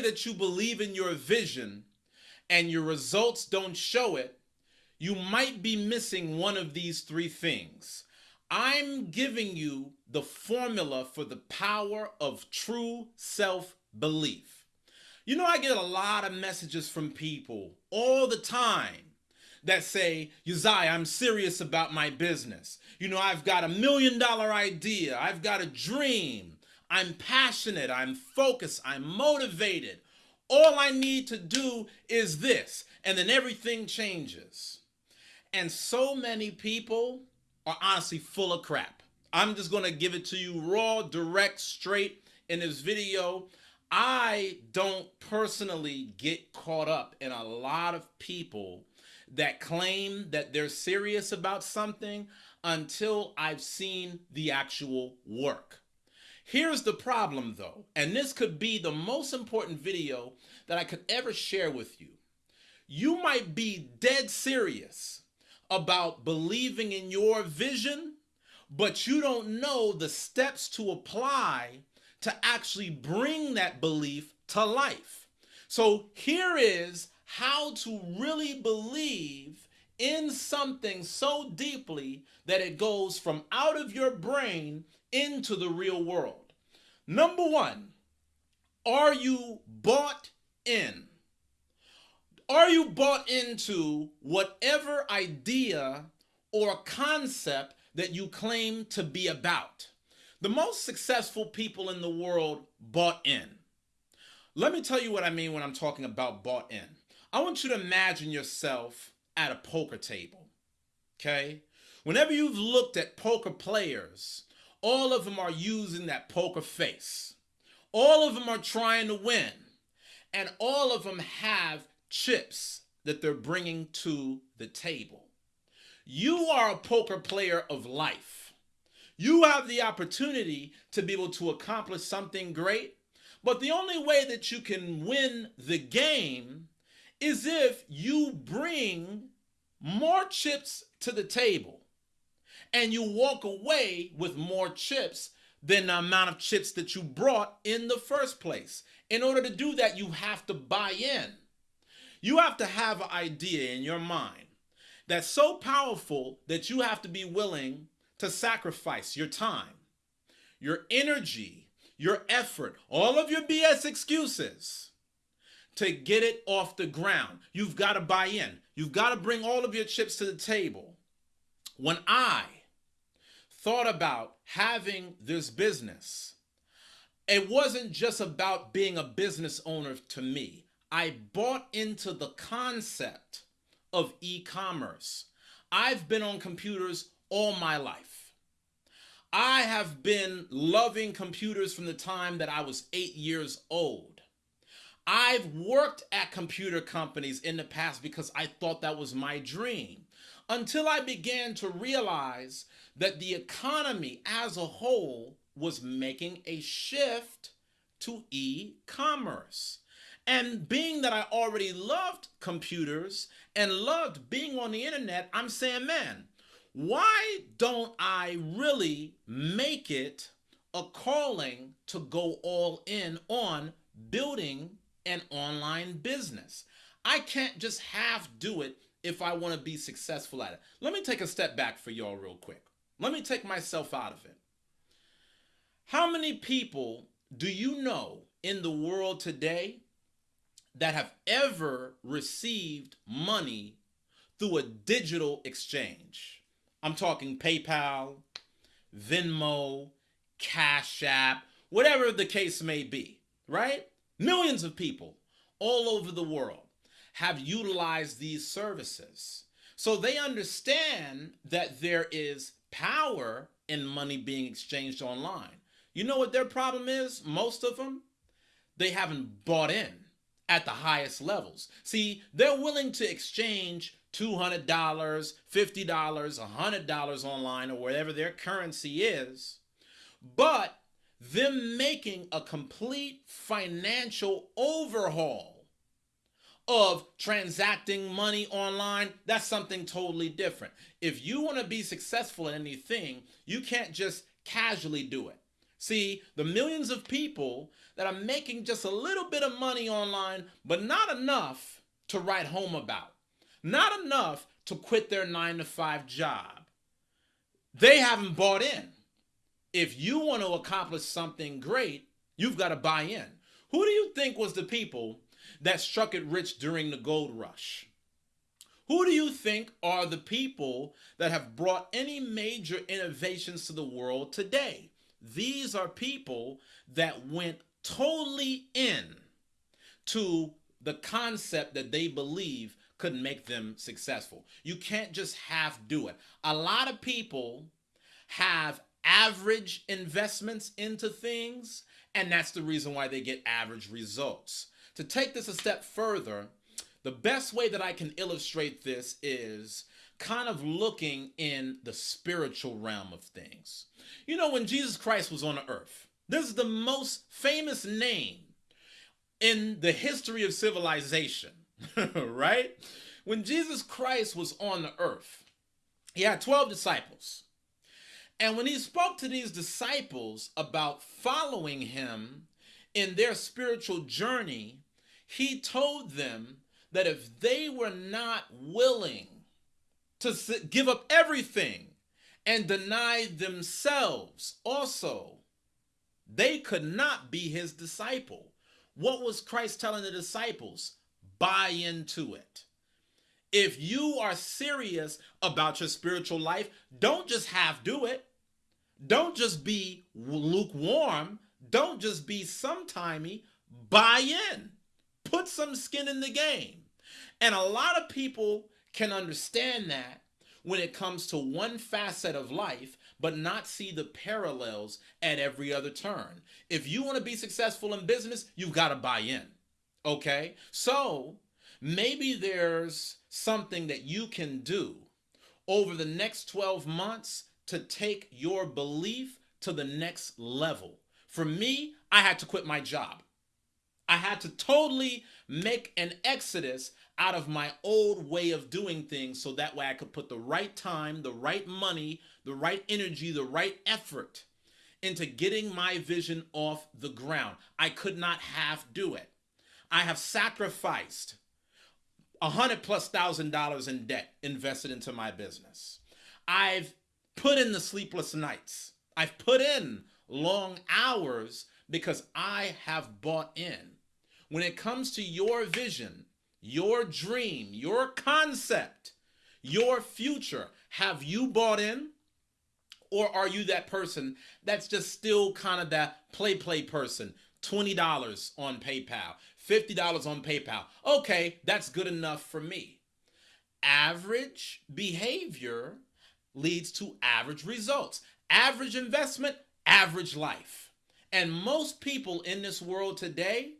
that you believe in your vision and your results don't show it, you might be missing one of these three things. I'm giving you the formula for the power of true self belief. You know, I get a lot of messages from people all the time that say, Uzziah, I'm serious about my business. You know, I've got a million dollar idea. I've got a dream. I'm passionate. I'm focused. I'm motivated. All I need to do is this. And then everything changes. And so many people are honestly full of crap. I'm just to give it to you raw, direct, straight in this video. I don't personally get caught up in a lot of people that claim that they're serious about something until I've seen the actual work. Here's the problem though, and this could be the most important video that I could ever share with you. You might be dead serious about believing in your vision, but you don't know the steps to apply to actually bring that belief to life. So here is how to really believe in something so deeply that it goes from out of your brain into the real world. Number one, are you bought in? Are you bought into whatever idea or concept that you claim to be about? The most successful people in the world bought in. Let me tell you what I mean when I'm talking about bought in. I want you to imagine yourself at a poker table. Okay? Whenever you've looked at poker players, all of them are using that poker face. All of them are trying to win. And all of them have chips that they're bringing to the table. You are a poker player of life. You have the opportunity to be able to accomplish something great, but the only way that you can win the game is if you bring more chips to the table and you walk away with more chips than the amount of chips that you brought in the first place. In order to do that, you have to buy in. You have to have an idea in your mind that's so powerful that you have to be willing to sacrifice your time, your energy, your effort, all of your BS excuses to get it off the ground. You've got to buy in. You've got to bring all of your chips to the table. When I thought about having this business, it wasn't just about being a business owner to me. I bought into the concept of e-commerce. I've been on computers all my life. I have been loving computers from the time that I was eight years old. I've worked at computer companies in the past because I thought that was my dream until I began to realize that the economy as a whole was making a shift to e-commerce. And being that I already loved computers and loved being on the internet, I'm saying, man, why don't I really make it a calling to go all in on building an online business. I can't just half do it if I want to be successful at it. Let me take a step back for y'all real quick. Let me take myself out of it. How many people do you know in the world today that have ever received money through a digital exchange? I'm talking PayPal, Venmo, Cash App, whatever the case may be, right? Millions of people all over the world have utilized these services. So they understand that there is power in money being exchanged online. You know what their problem is? Most of them, they haven't bought in at the highest levels. See, they're willing to exchange $200, $50, $100 online or whatever their currency is, but them making a complete financial overhaul of transacting money online, that's something totally different. If you want to be successful in anything, you can't just casually do it. See, the millions of people that are making just a little bit of money online, but not enough to write home about, not enough to quit their nine to five job, they haven't bought in. If you want to accomplish something great, you've got to buy in. Who do you think was the people that struck it rich during the gold rush? Who do you think are the people that have brought any major innovations to the world today? These are people that went totally in to the concept that they believe could make them successful. You can't just half do it. A lot of people have average investments into things, and that's the reason why they get average results. To take this a step further, the best way that I can illustrate this is kind of looking in the spiritual realm of things. You know, when Jesus Christ was on the earth, this is the most famous name in the history of civilization, right? When Jesus Christ was on the earth, he had 12 disciples. And when he spoke to these disciples about following him in their spiritual journey, he told them that if they were not willing to give up everything and deny themselves also, they could not be his disciple. What was Christ telling the disciples? Buy into it. If you are serious about your spiritual life, don't just half do it. Don't just be lukewarm. Don't just be sometimey. Buy in. Put some skin in the game. And a lot of people can understand that when it comes to one facet of life, but not see the parallels at every other turn. If you want to be successful in business, you've got to buy in. Okay? So maybe there's something that you can do over the next 12 months to take your belief to the next level. For me, I had to quit my job. I had to totally make an exodus out of my old way of doing things so that way I could put the right time, the right money, the right energy, the right effort into getting my vision off the ground. I could not half do it. I have sacrificed a hundred plus thousand dollars in debt invested into my business. I've put in the sleepless nights. I've put in long hours because I have bought in. When it comes to your vision, your dream, your concept, your future, have you bought in? Or are you that person that's just still kind of that play play person? $20 on PayPal, $50 on PayPal. Okay, that's good enough for me. Average behavior leads to average results. Average investment, average life. And most people in this world today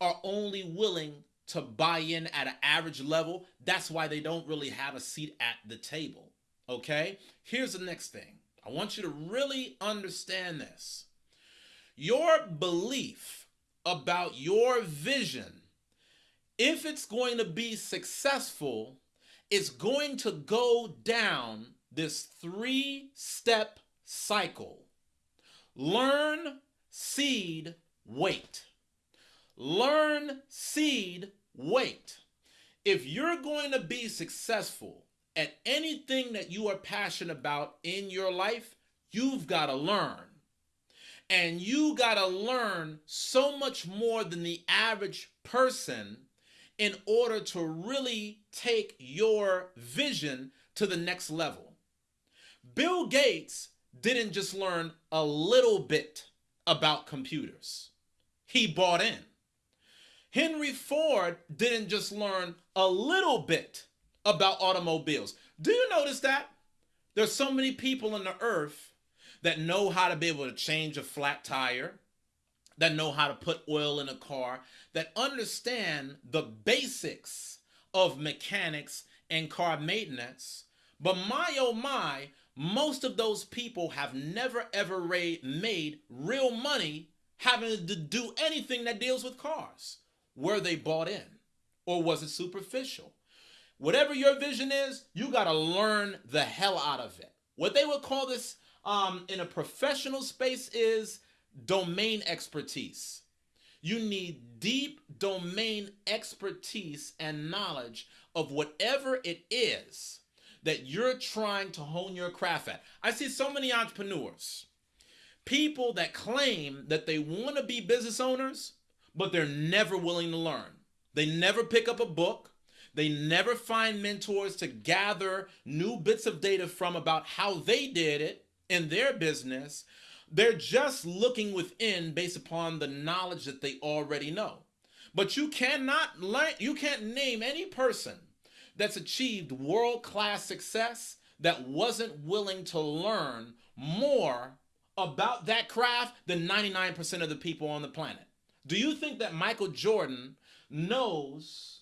are only willing to buy in at an average level. That's why they don't really have a seat at the table. Okay? Here's the next thing. I want you to really understand this. Your belief about your vision, if it's going to be successful, is going to go down this three step cycle learn, seed, wait. Learn, seed, wait. If you're going to be successful at anything that you are passionate about in your life, you've got to learn. And you got to learn so much more than the average person in order to really take your vision to the next level. Bill Gates didn't just learn a little bit about computers, he bought in. Henry Ford didn't just learn a little bit about automobiles. Do you notice that? There's so many people on the earth that know how to be able to change a flat tire, that know how to put oil in a car, that understand the basics of mechanics and car maintenance. But my oh my, most of those people have never ever made real money having to do anything that deals with cars. Were they bought in? Or was it superficial? Whatever your vision is, you got to learn the hell out of it. What they would call this um, in a professional space is domain expertise. You need deep domain expertise and knowledge of whatever it is that you're trying to hone your craft at. I see so many entrepreneurs, people that claim that they want to be business owners, but they're never willing to learn. They never pick up a book. They never find mentors to gather new bits of data from about how they did it in their business. They're just looking within based upon the knowledge that they already know. But you cannot learn, you can't name any person that's achieved world class success that wasn't willing to learn more about that craft than 99% of the people on the planet. Do you think that Michael Jordan knows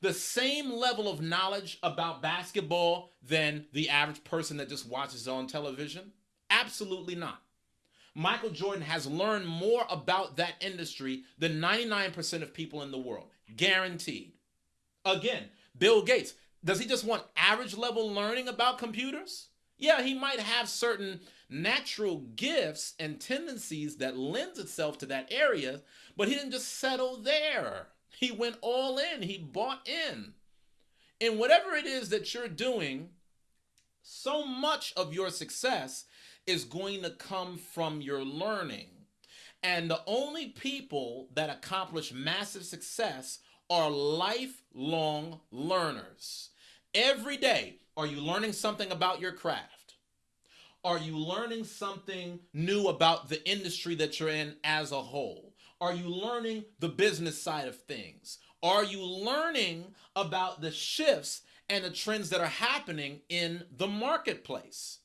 the same level of knowledge about basketball than the average person that just watches on television? Absolutely not. Michael Jordan has learned more about that industry than 99% of people in the world. Guaranteed. Again, Bill Gates, does he just want average level learning about computers? Yeah, he might have certain natural gifts and tendencies that lends itself to that area, but he didn't just settle there. He went all in. He bought in. In whatever it is that you're doing, so much of your success is going to come from your learning. And the only people that accomplish massive success are lifelong learners. Every day, are you learning something about your craft? Are you learning something new about the industry that you're in as a whole? Are you learning the business side of things? Are you learning about the shifts and the trends that are happening in the marketplace?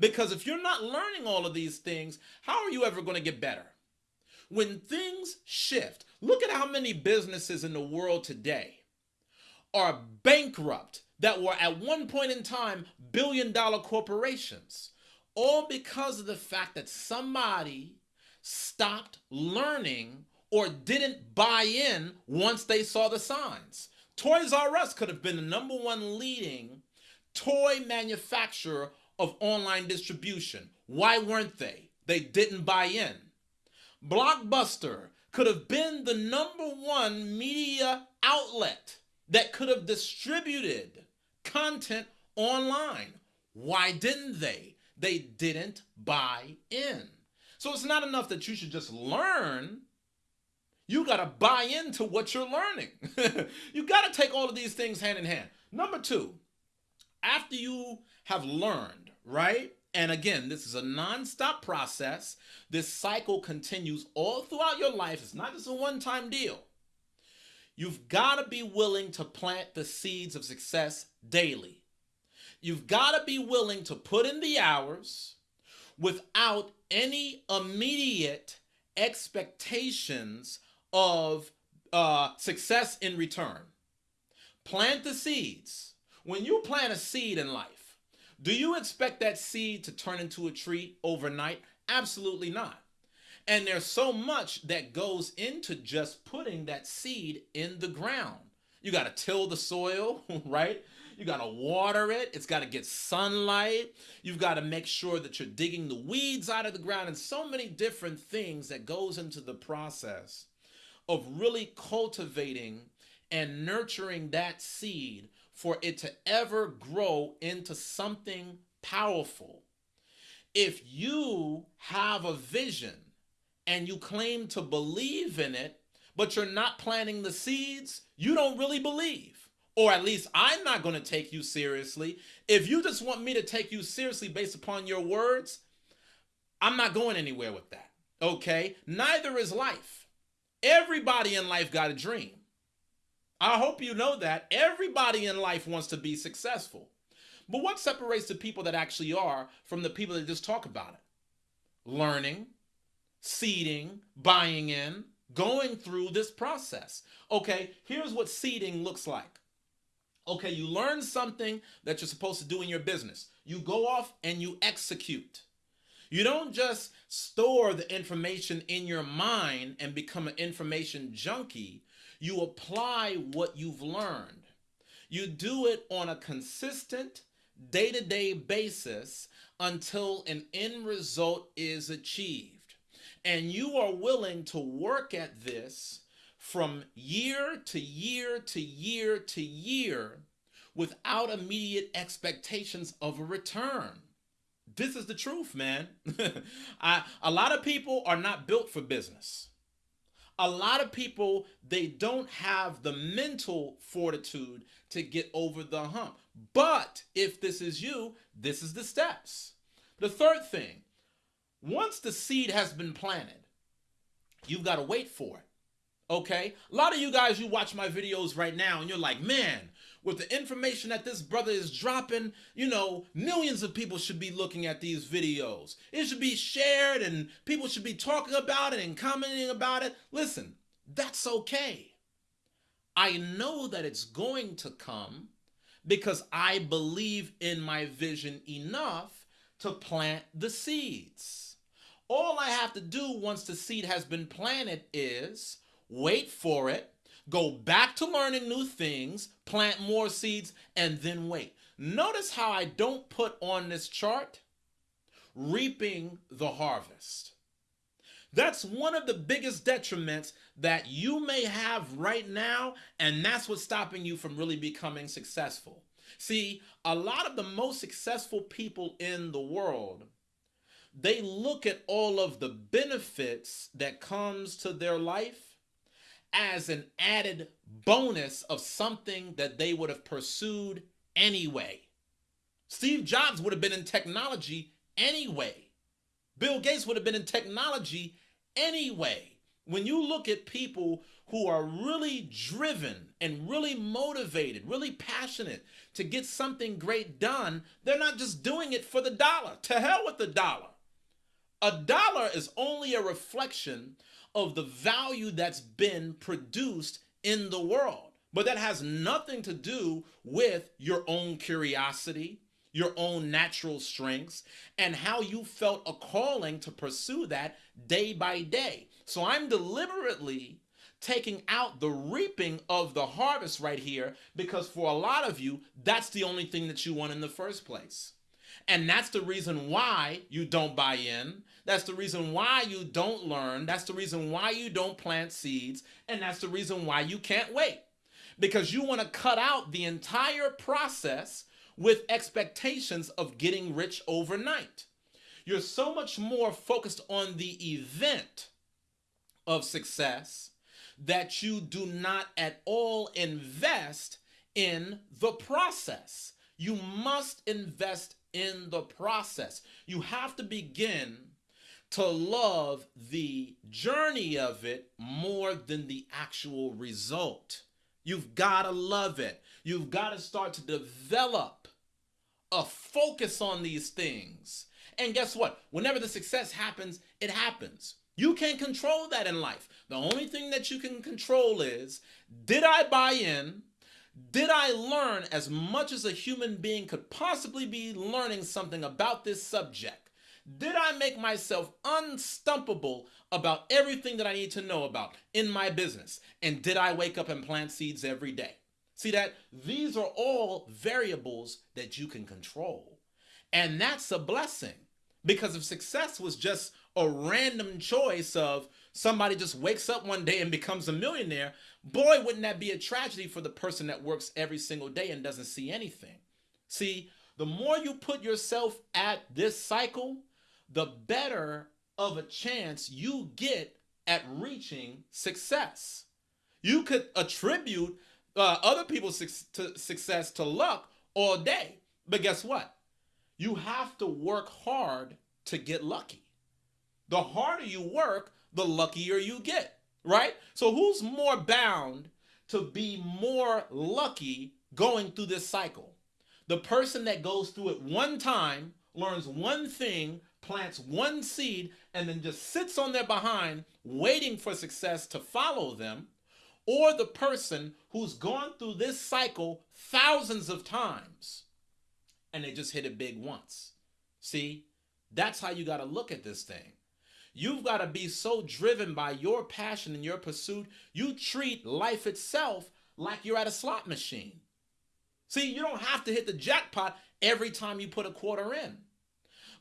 Because if you're not learning all of these things, how are you ever going to get better? When things shift, look at how many businesses in the world today are bankrupt that were at one point in time billion dollar corporations, all because of the fact that somebody stopped learning or didn't buy in once they saw the signs. Toys R Us could have been the number one leading toy manufacturer of online distribution. Why weren't they? They didn't buy in. Blockbuster could have been the number one media outlet that could have distributed content online. Why didn't they? They didn't buy in. So it's not enough that you should just learn. You got to buy into what you're learning. you got to take all of these things hand in hand. Number two, after you have learned, right? And again, this is a non-stop process. This cycle continues all throughout your life. It's not just a one-time deal. You've got to be willing to plant the seeds of success daily. You've got to be willing to put in the hours without any immediate expectations of uh, success in return. Plant the seeds. When you plant a seed in life, do you expect that seed to turn into a tree overnight? Absolutely not. And there's so much that goes into just putting that seed in the ground. You got to till the soil, right? You got to water it. It's got to get sunlight. You've got to make sure that you're digging the weeds out of the ground and so many different things that goes into the process of really cultivating and nurturing that seed for it to ever grow into something powerful. If you have a vision and you claim to believe in it, but you're not planting the seeds, you don't really believe or at least I'm not going to take you seriously. If you just want me to take you seriously based upon your words, I'm not going anywhere with that. Okay? Neither is life. Everybody in life got a dream. I hope you know that. Everybody in life wants to be successful. But what separates the people that actually are from the people that just talk about it? Learning, seeding, buying in, going through this process. Okay, here's what seeding looks like. Okay, you learn something that you're supposed to do in your business. You go off and you execute. You don't just store the information in your mind and become an information junkie. You apply what you've learned. You do it on a consistent, day to day basis until an end result is achieved. And you are willing to work at this from year to year to year to year without immediate expectations of a return. This is the truth, man. I, a lot of people are not built for business. A lot of people, they don't have the mental fortitude to get over the hump. But if this is you, this is the steps. The third thing, once the seed has been planted, you've got to wait for it. Okay? A lot of you guys, you watch my videos right now and you're like, man, with the information that this brother is dropping, you know, millions of people should be looking at these videos. It should be shared and people should be talking about it and commenting about it. Listen, that's okay. I know that it's going to come because I believe in my vision enough to plant the seeds. All I have to do once the seed has been planted is wait for it, go back to learning new things, plant more seeds, and then wait. Notice how I don't put on this chart reaping the harvest. That's one of the biggest detriments that you may have right now, and that's what's stopping you from really becoming successful. See, a lot of the most successful people in the world, they look at all of the benefits that comes to their life as an added bonus of something that they would have pursued anyway. Steve Jobs would have been in technology anyway. Bill Gates would have been in technology anyway. When you look at people who are really driven and really motivated, really passionate to get something great done, they're not just doing it for the dollar. To hell with the dollar. A dollar is only a reflection of the value that's been produced in the world. But that has nothing to do with your own curiosity, your own natural strengths, and how you felt a calling to pursue that day by day. So I'm deliberately taking out the reaping of the harvest right here because for a lot of you, that's the only thing that you want in the first place. And that's the reason why you don't buy in. That's the reason why you don't learn. That's the reason why you don't plant seeds. And that's the reason why you can't wait. Because you want to cut out the entire process with expectations of getting rich overnight. You're so much more focused on the event of success that you do not at all invest in the process. You must invest in the process. You have to begin to love the journey of it more than the actual result. You've got to love it. You've got to start to develop a focus on these things. And guess what? Whenever the success happens, it happens. You can't control that in life. The only thing that you can control is did I buy in? Did I learn as much as a human being could possibly be learning something about this subject? Did I make myself unstumpable about everything that I need to know about in my business? And did I wake up and plant seeds every day? See that? These are all variables that you can control. And that's a blessing because if success was just a random choice of somebody just wakes up one day and becomes a millionaire, boy, wouldn't that be a tragedy for the person that works every single day and doesn't see anything. See, the more you put yourself at this cycle, the better of a chance you get at reaching success. You could attribute uh, other people's su- to success to luck all day, but guess what? You have to work hard to get lucky. The harder you work, the luckier you get, right? So who's more bound to be more lucky going through this cycle? The person that goes through it one time, learns one thing, plants one seed, and then just sits on their behind waiting for success to follow them, or the person who's gone through this cycle thousands of times and they just hit it big once. See, that's how you got to look at this thing. You've got to be so driven by your passion and your pursuit, you treat life itself like you're at a slot machine. See, you don't have to hit the jackpot every time you put a quarter in.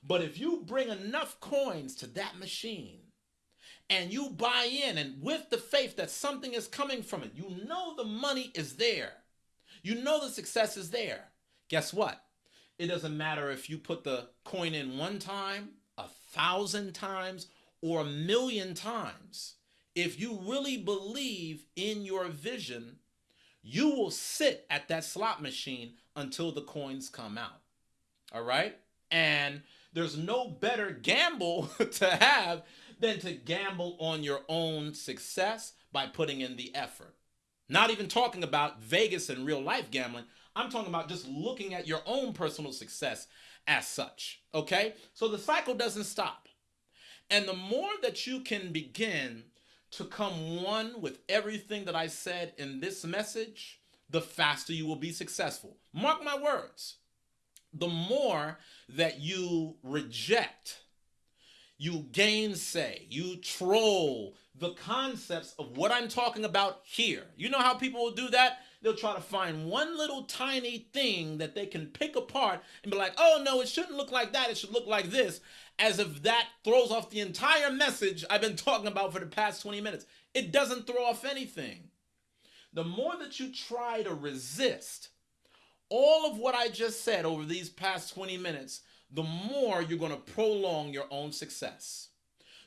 But if you bring enough coins to that machine and you buy in and with the faith that something is coming from it, you know the money is there. You know the success is there. Guess what? It doesn't matter if you put the coin in one time, a thousand times, or a million times. If you really believe in your vision, you will sit at that slot machine until the coins come out. All right? And there's no better gamble to have than to gamble on your own success by putting in the effort. Not even talking about Vegas and real life gambling. I'm talking about just looking at your own personal success as such. Okay? So the cycle doesn't stop. And the more that you can begin to come one with everything that I said in this message, the faster you will be successful. Mark my words. The more that you reject, you gainsay, you troll the concepts of what I'm talking about here. You know how people will do that? They'll try to find one little tiny thing that they can pick apart and be like, oh no, it shouldn't look like that. It should look like this. As if that throws off the entire message I've been talking about for the past 20 minutes. It doesn't throw off anything. The more that you try to resist all of what I just said over these past 20 minutes, the more you're going to prolong your own success.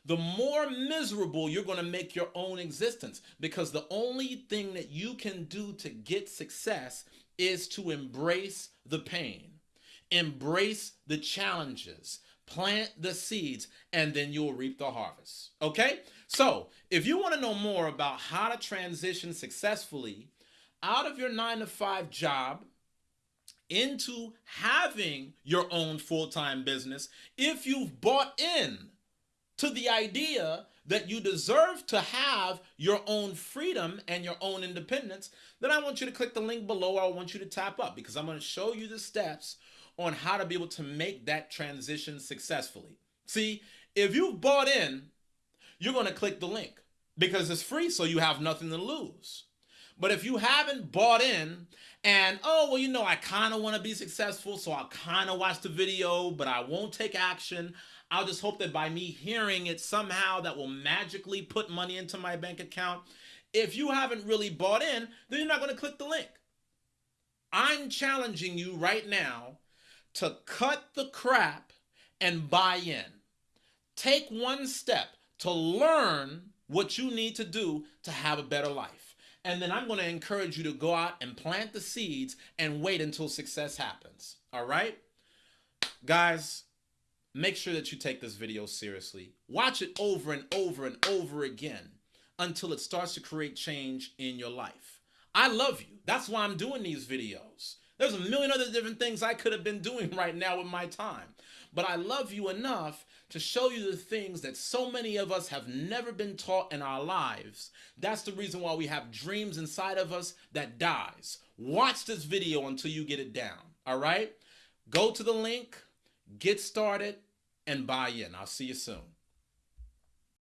The more miserable you're going to make your own existence because the only thing that you can do to get success is to embrace the pain, embrace the challenges, plant the seeds, and then you'll reap the harvest. Okay? So, if you want to know more about how to transition successfully out of your nine to five job into having your own full-time business if you've bought in to the idea that you deserve to have your own freedom and your own independence, then I want you to click the link below I want you to tap up because I'm going to show you the steps on how to be able to make that transition successfully. See, if you've bought in, you're going to click the link because it's free so you have nothing to lose. But if you haven't bought in and, oh, well, you know, I kind of want to be successful, so I'll kind of watch the video, but I won't take action. I'll just hope that by me hearing it somehow that will magically put money into my bank account. If you haven't really bought in, then you're not going to click the link. I'm challenging you right now to cut the crap and buy in. Take one step to learn what you need to do to have a better life. And then I'm going to encourage you to go out and plant the seeds and wait until success happens. All right? Guys, make sure that you take this video seriously. Watch it over and over and over again until it starts to create change in your life. I love you. That's why I'm doing these videos. There's a million other different things I could have been doing right now with my time. But I love you enough to show you the things that so many of us have never been taught in our lives. That's the reason why we have dreams inside of us that dies. Watch this video until you get it down, all right? Go to the link, get started, and buy in. I'll see you soon.